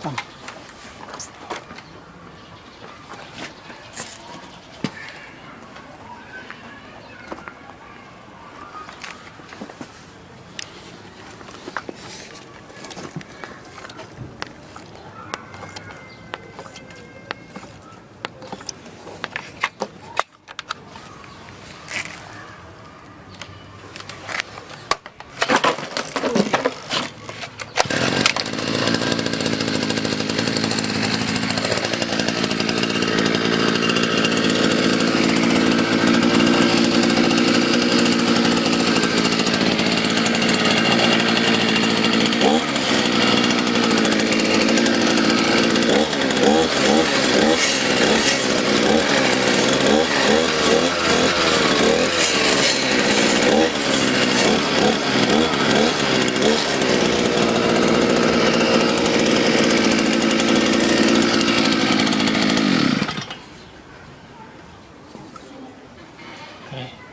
放哎。